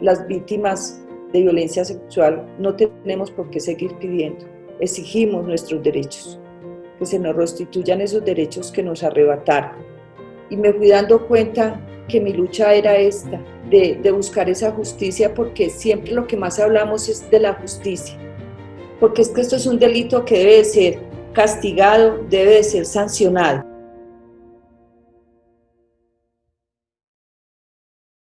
las víctimas de violencia sexual no tenemos por qué seguir pidiendo. Exigimos nuestros derechos, que se nos restituyan esos derechos que nos arrebataron. Y me fui dando cuenta que mi lucha era esta, de, de buscar esa justicia, porque siempre lo que más hablamos es de la justicia. Porque es que esto es un delito que debe ser castigado, debe ser sancionado.